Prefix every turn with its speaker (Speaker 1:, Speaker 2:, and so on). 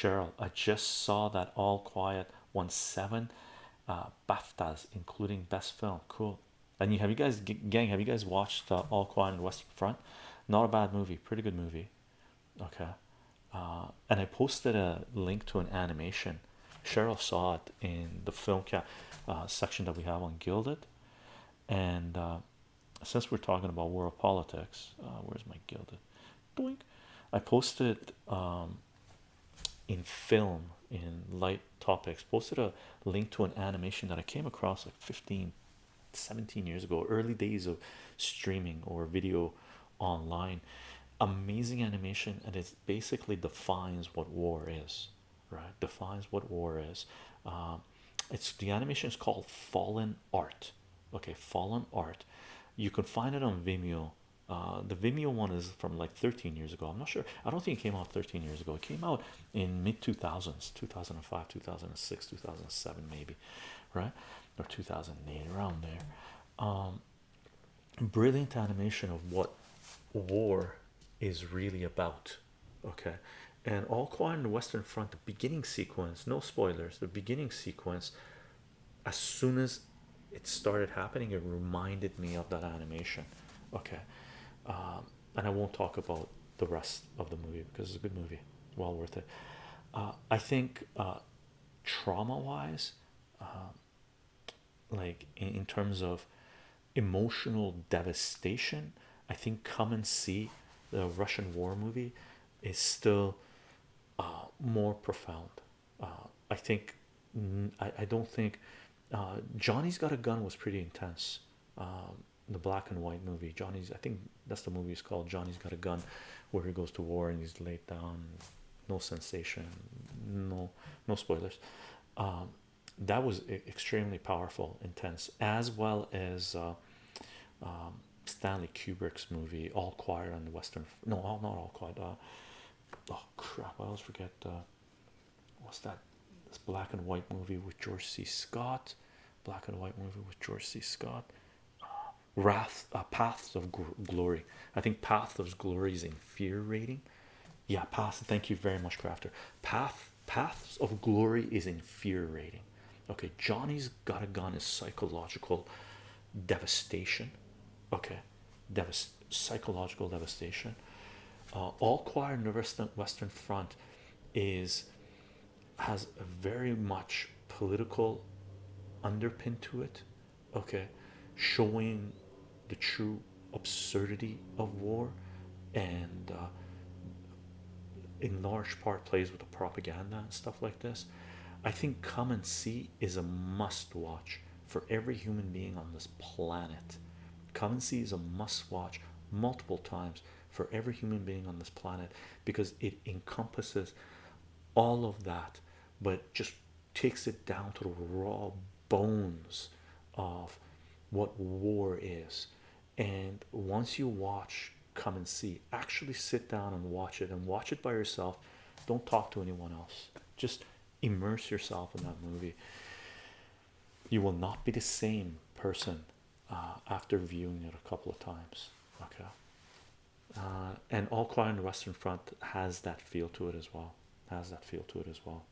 Speaker 1: Cheryl, I just saw that All Quiet won seven uh, BAFTAs, including Best Film. Cool. And you have you guys, gang, have you guys watched uh, All Quiet on the Western Front? Not a bad movie, pretty good movie. Okay. Uh, and I posted a link to an animation. Cheryl saw it in the film cap uh, section that we have on Guilded. And uh, since we're talking about world politics, where's my Guilded? Doink. I posted um, in film in light topics. Posted a link to an animation that I came across like 15 17 years ago early days of streaming or video online. Amazing animation and it basically defines what war is right? Defines what war is. Um, it's the animation is called fallen art. Okay fallen art. You can find it on vimeo uh, the Vimeo one is from like 13 years ago. I'm not sure. I don't think it came out 13 years ago. It came out in mid 2000s, 2005, 2006, 2007, maybe, right? Or 2008, around there. Um, brilliant animation of what war is really about. Okay, and all quiet on the Western Front, the beginning sequence, no spoilers, the beginning sequence, as soon as it started happening, it reminded me of that animation. Okay, um, and I won't talk about the rest of the movie because it's a good movie, well worth it. Uh, I think uh, trauma wise, um, like in, terms of emotional devastation, I think Come and See the Russian war movie is still uh, more profound. I think I, I don't think Johnny's Got a Gun was pretty intense. Um, the black and white movie johnny's i think that's the movie is called johnny's got a gun where he goes to war and he's laid down no sensation no no spoilers. Um, that was extremely powerful intense as well as uh, um, stanley kubrick's movie all quiet on the western no not all quiet uh, oh crap i always forget uh, what's that this black and white movie with george c. Scott black and white movie with george c. Scott wrath uh, paths of glory. I think path of glory is in fear rating yeah path thank you very much crafter. Path paths of glory is in fear rating okay johnny's got a gun is psychological devastation. Okay Devast psychological devastation. Uh, all quiet western front is has a very much political underpin to it. Okay showing the true absurdity of war and uh, in large part plays with the propaganda and stuff like this. I think come and see is a must watch for every human being on this planet. Come and see is a must watch multiple times for every human being on this planet because it encompasses all of that but just takes it down to the raw bones of what war is. And once you watch come and see actually sit down and watch it and watch it by yourself. Don't talk to anyone else. Just immerse yourself in that movie. You will not be the same person uh, after viewing it a couple of times. Okay. Uh, and all quiet on the western front has that feel to it as well. Has that feel to it as well